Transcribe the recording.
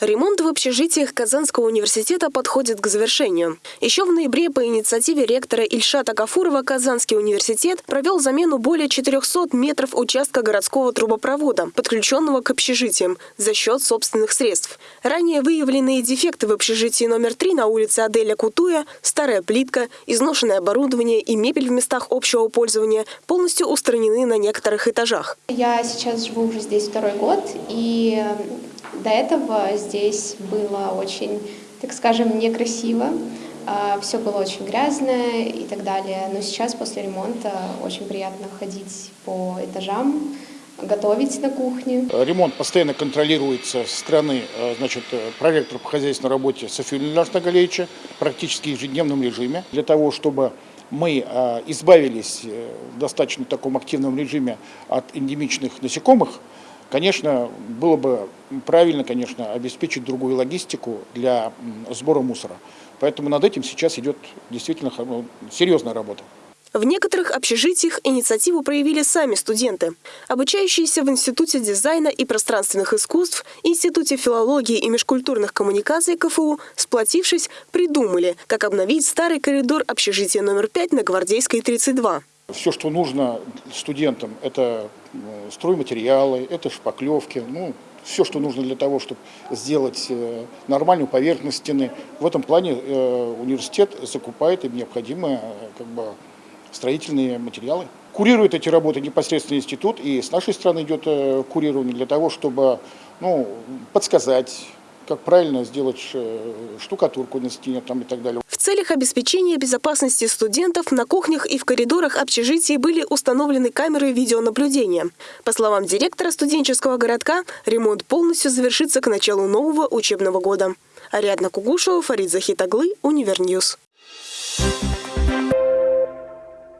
Ремонт в общежитиях Казанского университета подходит к завершению. Еще в ноябре по инициативе ректора Ильшата Гафурова Казанский университет провел замену более 400 метров участка городского трубопровода, подключенного к общежитиям, за счет собственных средств. Ранее выявленные дефекты в общежитии номер 3 на улице Аделя Кутуя, старая плитка, изношенное оборудование и мебель в местах общего пользования полностью устранены на некоторых этажах. Я сейчас живу уже здесь второй год, и до этого здесь было очень, так скажем, некрасиво. Все было очень грязное и так далее. Но сейчас, после ремонта, очень приятно ходить по этажам, готовить на кухне. Ремонт постоянно контролируется со стороны значит, проректора по хозяйственной работе Софии Ильяшна Галеевича практически в ежедневном режиме для того, чтобы мы избавились в достаточно таком активном режиме от эндемичных насекомых, Конечно, было бы правильно, конечно, обеспечить другую логистику для сбора мусора. Поэтому над этим сейчас идет действительно ну, серьезная работа. В некоторых общежитиях инициативу проявили сами студенты. Обучающиеся в Институте дизайна и пространственных искусств, Институте филологии и межкультурных коммуникаций КФУ, сплотившись, придумали, как обновить старый коридор общежития номер 5 на Гвардейской 32. Все, что нужно студентам, это э, стройматериалы, это шпаклевки, ну, все, что нужно для того, чтобы сделать э, нормальную поверхность стены. В этом плане э, университет закупает им необходимые как бы, строительные материалы. Курирует эти работы непосредственно институт, и с нашей стороны идет курирование для того, чтобы ну, подсказать, как правильно сделать штукатурку на стене там, и так далее целях обеспечения безопасности студентов на кухнях и в коридорах общежитий были установлены камеры видеонаблюдения. По словам директора студенческого городка, ремонт полностью завершится к началу нового учебного года. Ариадна Кугушева, Фарид Захитаглы, Универньюз.